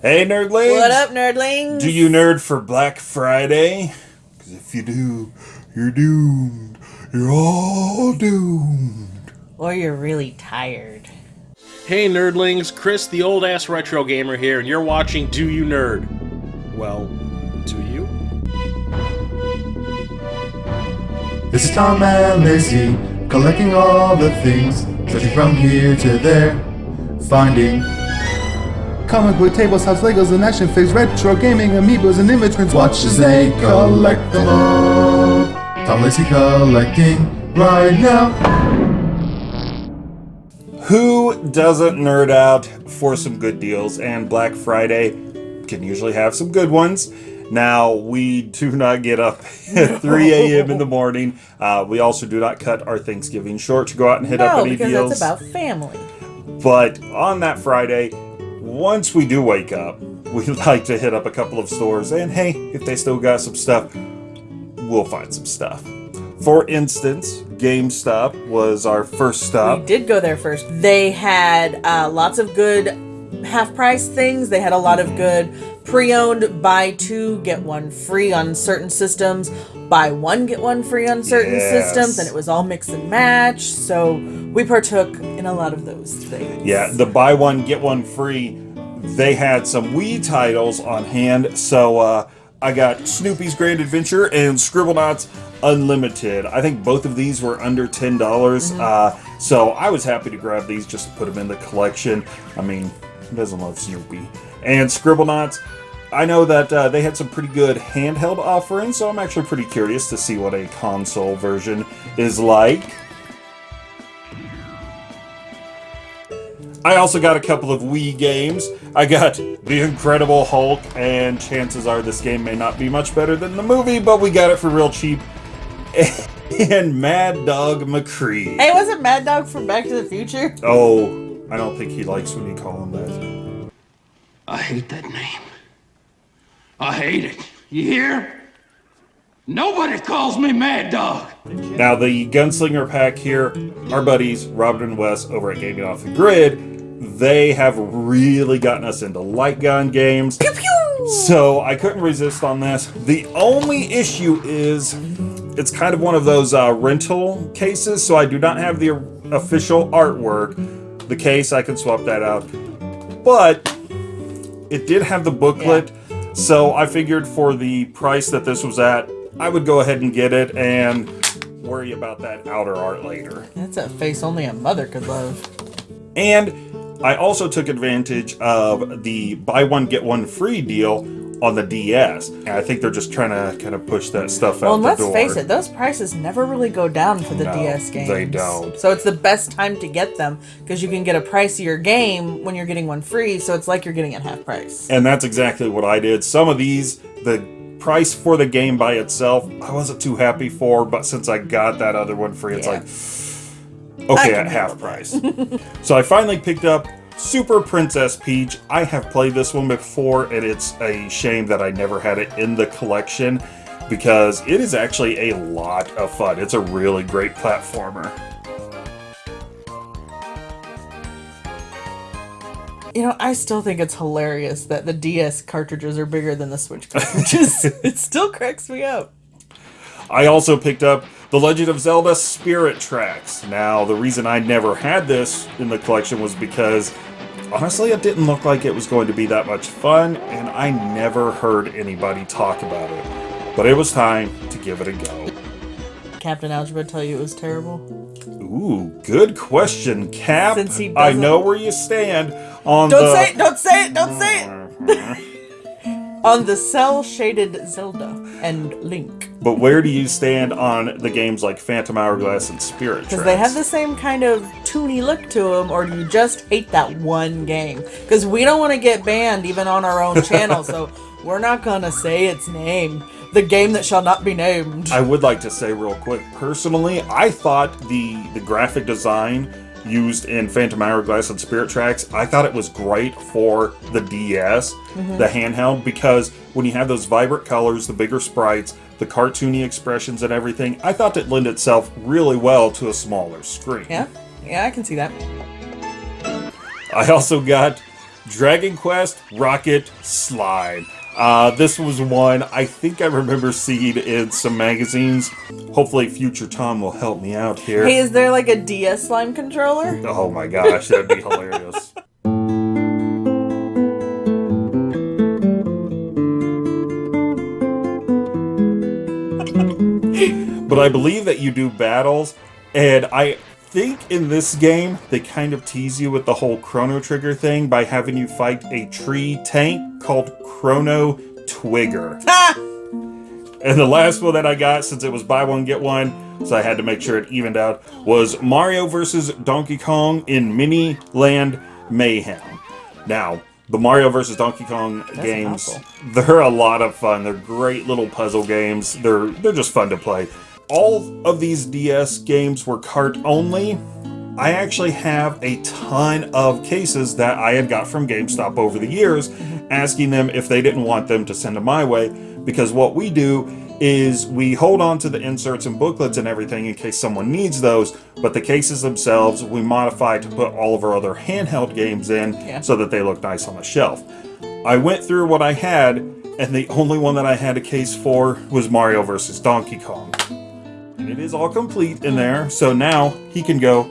Hey, nerdlings! What up, nerdlings? Do you nerd for Black Friday? Because if you do, you're doomed. You're all doomed. Or you're really tired. Hey, nerdlings! Chris, the old ass retro gamer here, and you're watching Do You Nerd? Well, do you? This is Tom and Lacey, collecting all the things, searching from here to there, finding comic book tables, house Legos, and action figures, retro gaming, amiibos, and image prints. Watch as they collect them all. Tom Lacey collecting right now. Who doesn't nerd out for some good deals? And Black Friday can usually have some good ones. Now, we do not get up at 3 a.m. in the morning. Uh, we also do not cut our Thanksgiving short to go out and hit up No, any because deals. that's about family. But on that Friday, once we do wake up, we like to hit up a couple of stores, and hey, if they still got some stuff, we'll find some stuff. For instance, GameStop was our first stop. We did go there first. They had uh, lots of good half price things. They had a lot of good pre owned buy two, get one free on certain systems, buy one, get one free on certain Yes. systems, and it was all mix and match. So we partook in a lot of those things. Yeah, the buy one get one free. They had some Wii titles on hand, so uh, I got Snoopy's Grand Adventure and Scribblenauts Unlimited. I think both of these were under ten dollars, uh, so I was happy to grab these just to put them in the collection. I mean, who doesn't love Snoopy? And Scribblenauts. I know that uh, they had some pretty good handheld offerings, so I'm actually pretty curious to see what a console version is like. I also got a couple of Wii games. I got The Incredible Hulk, and chances are this game may not be much better than the movie, but we got it for real cheap. And Mad Dog McCree. Hey, wasn't Mad Dog from Back to the Future? Oh, I don't think he likes when you call him that. I hate that name. I hate it. You hear? Nobody calls me Mad Dog. Now, the Gunslinger pack here, our buddies Robert and Wes over at Gaming Off the Grid, they have really gotten us into light gun games. So I couldn't resist on this. The only issue is it's kind of one of those uh, rental cases, so I do not have the official artwork. The case, I can swap that out. But it did have the booklet, so I figured for the price that this was at, I would go ahead and get it and worry about that outer art later. That's a face only a mother could love. And I also took advantage of the buy one get one free deal on the DS. And I think they're just trying to kind of push that stuff Well, out the let's door. face it, those prices never really go down for the No, DS games. they don't. So it's the best time to get them because you can get a pricier game when you're getting one free. So it's like you're getting it half price. And that's exactly what I did. Some of these, the price for the game by itself, I wasn't too happy for, but since I got that other one free, it's Yeah. like, okay, at half price. so I finally picked up Super Princess Peach. I have played this one before, and it's a shame that I never had it in the collection because it is actually a lot of fun. It's a really great platformer. You know, I still think it's hilarious that the DS cartridges are bigger than the Switch cartridges. it still cracks me up. I also picked up The Legend of Zelda Spirit Tracks. Now, the reason I never had this in the collection was because honestly, it didn't look like it was going to be that much fun, and I never heard anybody talk about it. But it was time to give it a go. Captain Algebra tell you it was terrible. Ooh, good question, Cap. Since he I know where you stand on the Don't the. say it! Don't say it! Don't say it! On the cel shaded Zelda and Link. But where do you stand on the games like Phantom Hourglass and Spirit Tracks? Because they have the same kind of toony look to them, or do you just hate that one game? Because we don't want to get banned even on our own channel, so we're not gonna say its name. The game that shall not be named. I would like to say real quick, personally, I thought the the graphic design used in Phantom Hourglass and Spirit Tracks, I thought it was great for the DS, mm-hmm. the handheld, because when you have those vibrant colors, the bigger sprites, the cartoony expressions and everything, I thought it lent itself really well to a smaller screen. Yeah, yeah, I can see that. I also got Dragon Quest Rocket Slime. Uh, this was one I think I remember seeing in some magazines. Hopefully, future Tom will help me out here. Hey, is there like a DS slime controller? Oh my gosh, that'd be hilarious. but I believe that you do battles, and I think in this game they kind of tease you with the whole Chrono Trigger thing by having you fight a tree tank called Chrono Twigger. And the last one that I got, since it was buy one get one, so I had to make sure it evened out, was Mario vs. Donkey Kong in Mini Land Mayhem. Now, the Mario vs. Donkey Kong games, mouthful. they're a lot of fun. They're great little puzzle games. They're they're just fun to play. All of these DS games were cart only. I actually have a ton of cases that I had got from GameStop over the years, asking them if they didn't want them to send them my way, because what we do is we hold on to the inserts and booklets and everything in case someone needs those, but the cases themselves we modify to put all of our other handheld games in Yeah. so that they look nice on the shelf. I went through what I had, and the only one that I had a case for was Mario vs. Donkey Kong. And it is all complete in there, so now he can go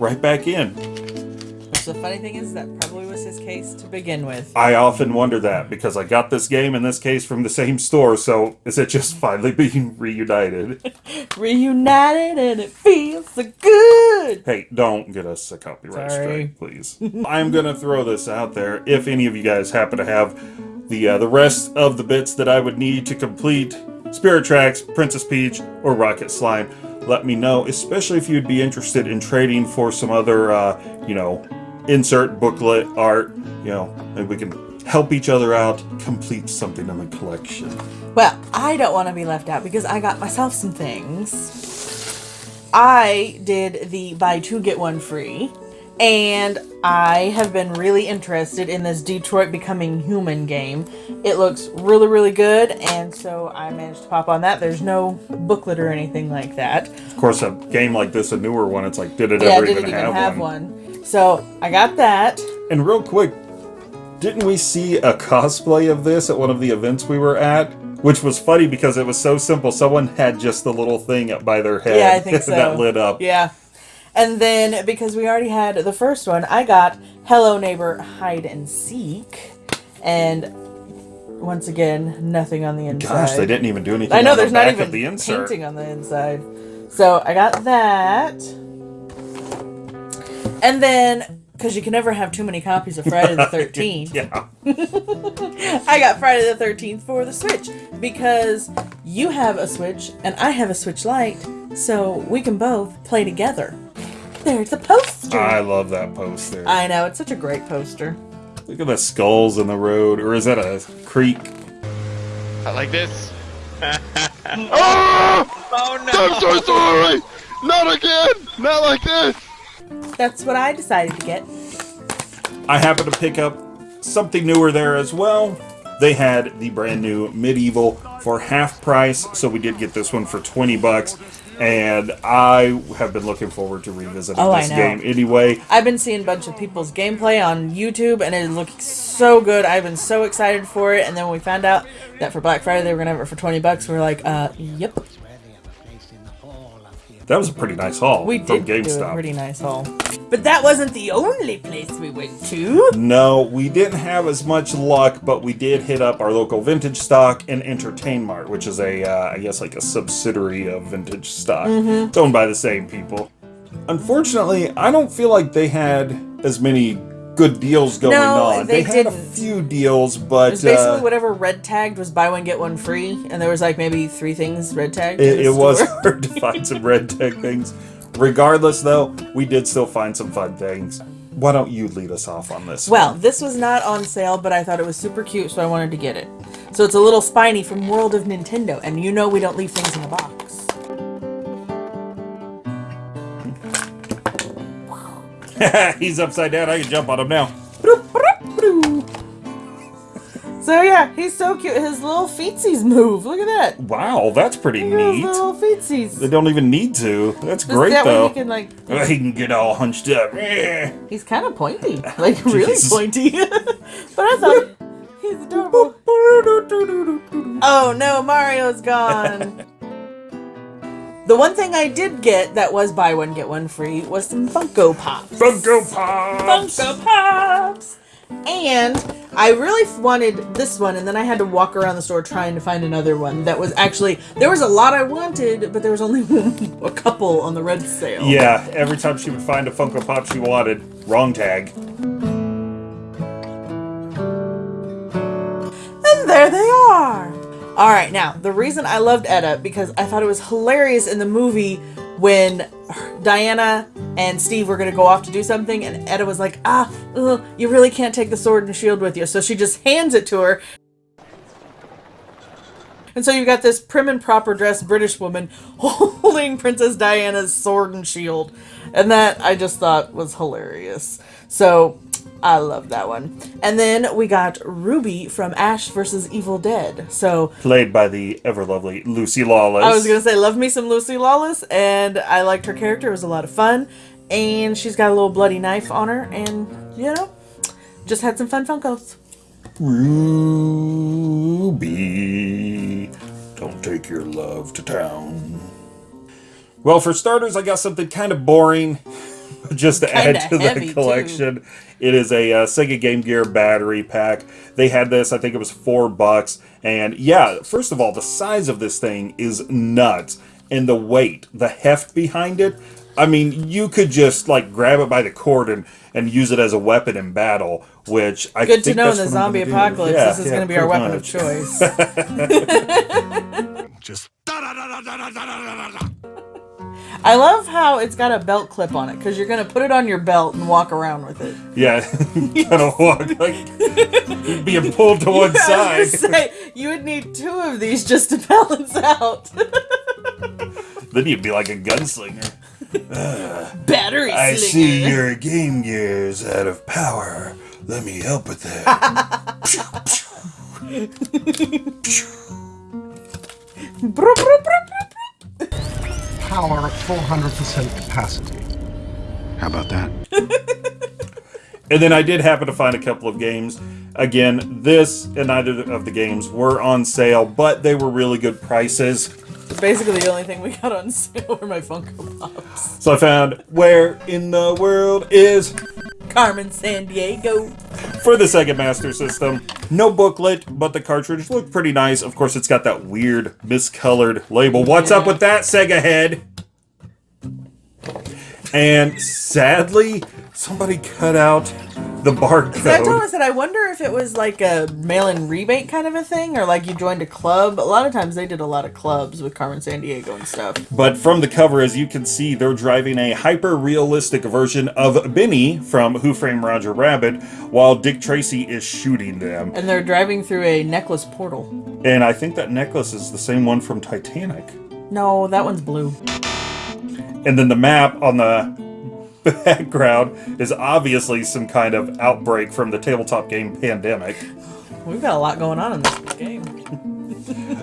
right back in. Which the funny thing is, that probably was his case to begin with. I often wonder that because I got this game in this case from the same store, so is it just finally being reunited? Reunited and it feels so good. hey, don't get us a copyright strike, please. I'm gonna throw this out there. If any of you guys happen to have the uh, the rest of the bits that I would need to complete Spirit Tracks, Princess Peach, or Rocket Slime, let me know. Especially if you'd be interested in trading for some other, uh, you know, insert booklet art. You know, maybe we can help each other out, complete something in the collection. Well, I don't want to be left out because I got myself some things. I did the buy two get one free, and I have been really interested in this Detroit Becoming Human game. It looks really, really good, and so I managed to pop on that. There's no booklet or anything like that. Of course, a game like this, a newer one, it's like, did it Yeah, ever didn't even, have, one? one. So I got that. And real quick, didn't we see a cosplay of this at one of the events we were at? Which was funny because it was so simple. Someone had just the little thing up by their head Yeah, I think so. that lit up. Yeah. And then because we already had the first one, I got Hello Neighbor Hide and Seek. And once again, nothing on the inside. Gosh, they didn't even do anything. I know on the there's not even the insert. painting on the inside. So I got that. And then because you can never have too many copies of Friday the 13th. Yeah, I got Friday the 13th for the Switch because you have a Switch and I have a Switch Lite, so we can both play together. There's a poster. I love that poster. I know, it's such a great poster. Look at the skulls in the road, or is that a creek? I like this. Ah! Oh no! I'm so sorry! Not again! Not like this! That's what I decided to get. I happened to pick up something newer there as well. They had the brand new MediEvil for half price, so we did get this one for 20 bucks. And I have been looking forward to revisiting Oh, this game anyway. I've been seeing a bunch of people's gameplay on YouTube and it looks so good. I've been so excited for it. And then when we found out that for Black Friday they were going to have it for 20 bucks, we are like, uh, yep. That was a pretty nice haul We from did do a pretty nice haul. But that wasn't the only place we went to. No, we didn't have as much luck, but we did hit up our local vintage stock and EntertainMart, which is a, uh, I guess, like a subsidiary of Vintage Stock. Mm-hmm. It's owned by the same people. Unfortunately, I don't feel like they had as many good deals going No, on. they had a didn't. few deals, It but was basically uh, whatever red tagged was buy one get one free, and there was like maybe three things red tagged. it, it was hard to find some red tag things. Regardless, though, we did still find some fun things. Why don't you lead us off on this? Well, this was not on sale, but I thought it was super cute, so I wanted to get it. So it's a little spiny from World of Nintendo, and you know we don't leave things in a box. He's upside down. I can jump on him now. So yeah, he's so cute. His little feetsies move. Look at that. Wow, that's pretty Look at his neat. little feetsies. They don't even need to. That's Just great that though. way he can like. Uh, He can get all hunched up. He's kind of pointy, like really pointy. but I thought he's adorable. Oh no, Mario's gone. The one thing I did get that was buy one get one free was some Funko Pops. Funko Pops. Funko Pops. And I really wanted this one, and then I had to walk around the store trying to find another one that was actually there was a lot I wanted, but there was only a couple on the red sale. Yeah, every time she would find a Funko Pop she wanted, wrong tag. And there they. All right, now the reason I loved Etta because I thought it was hilarious in the movie when Diana and Steve were gonna go off to do something, and Etta was like, "Ah, ugh, you really can't take the sword and shield with you," so she just hands it to her. And so you've got this prim and proper dressed British woman holding Princess Diana's sword and shield. And that I just thought was hilarious. So I love that one. And then we got Ruby from Ash versus Evil Dead. So Played by the ever lovely Lucy Lawless. I was gonna say, love me some Lucy Lawless, and I liked her character. It was a lot of fun, and she's got a little bloody knife on her, and you know, just had some fun Funkos. Ruby, don't take your love to town. Well, for starters, I got something kind of boring, just to add to heavy, the too. collection. It is a uh, Sega Game Gear battery pack. They had this, I think it was four bucks. And yeah, first of all, the size of this thing is nuts, and the weight, the heft behind it. I mean, you could just like grab it by the cord and, and use it as a weapon in battle, which I Good to think know in the zombie apocalypse, Yeah, this is yeah, going to be our weapon much. of choice. Just I love how it's got a belt clip on it because you're going to put it on your belt and walk around with it. Yeah, kind of walk like being pulled to one I side. was gonna say, you would need two of these just to balance out. Then you'd be like a gunslinger. Battery I slinger. see your Game Gear's out of power. Let me help with that. Power at 400% capacity. How about that? and then I did happen to find a couple of games. Again, this and neither of the games were on sale, but they were really good prices. Basically, the only thing we got on sale were my Funko Pops. So I found Where in the World is Carmen Sandiego. for the Sega Master System. No booklet, but the cartridge looked pretty nice. Of course, it's got that weird miscolored label. What's up with that, Sega head? And sadly, somebody cut out the So I told I said, I wonder if it was like a mail-in rebate kind of a thing, or like you joined a club. A lot of times they did a lot of clubs with Carmen Sandiego and stuff. But from the cover, as you can see, they're driving a hyper-realistic version of Benny from Who Framed Roger Rabbit, while Dick Tracy is shooting them. And they're driving through a necklace portal. And I think that necklace is the same one from Titanic. No, that one's blue. And then the map on the background is obviously some kind of outbreak from the tabletop game Pandemic. We've got a lot going on in this game.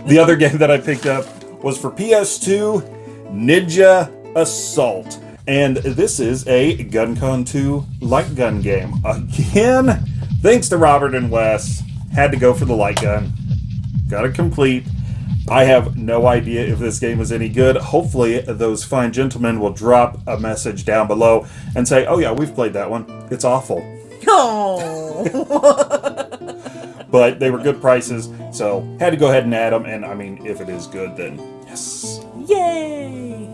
The other game that I picked up was for PS2 Ninja Assault. And this is a GunCon 2 light gun game. Again, thanks to Robert and Wes, had to go for the light gun. Got it complete. I have no idea if this game is any good. Hopefully, those fine gentlemen will drop a message down below and say, oh, yeah, we've played that one. It's awful. Oh, But they were good prices, so had to go ahead and add them. And I mean, if it is good, then yes. yay!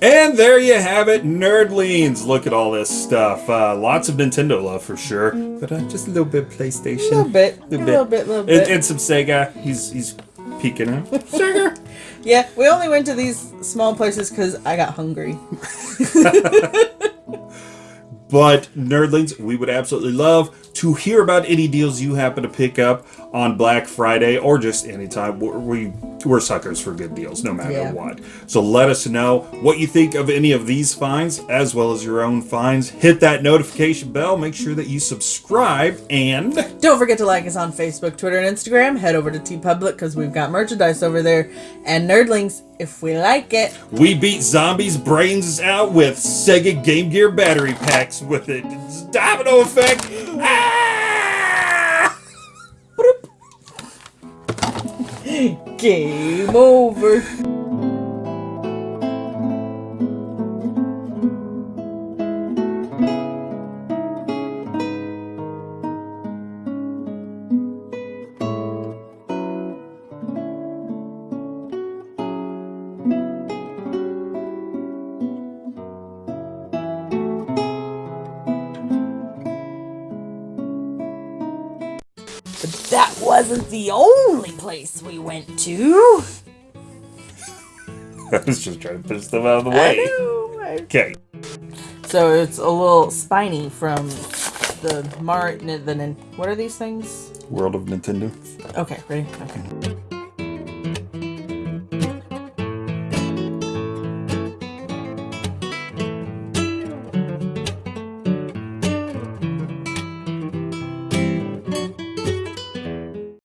And there you have it, Nerdlings. Look at all this stuff. Uh, lots of Nintendo love for sure, but uh, just a little bit of PlayStation. A little bit, a Little little bit, little And, bit. and some Sega. He's he's peeking out. Sugar. Yeah, we only went to these small places because I got hungry. But Nerdlings, we would absolutely love to hear about any deals you happen to pick up on Black Friday or just anytime. We're, we, we're suckers for good deals, no matter Yeah. what. So let us know what you think of any of these finds, as well as your own finds. Hit that notification bell. Make sure that you subscribe and. Don't forget to like us on Facebook, Twitter, and Instagram. Head over to TeePublic because we've got merchandise over there. And Nerdlings, if we like it. We beat zombies' brains out with Sega Game Gear battery packs with it. It's domino effect. Ah! Game over. Wasn't the only place we went to. I was just trying to push them out of the way. Okay. So it's a little spiny from the Mar. The, nin- what are these things? World of Nintendo. Okay, ready? Okay.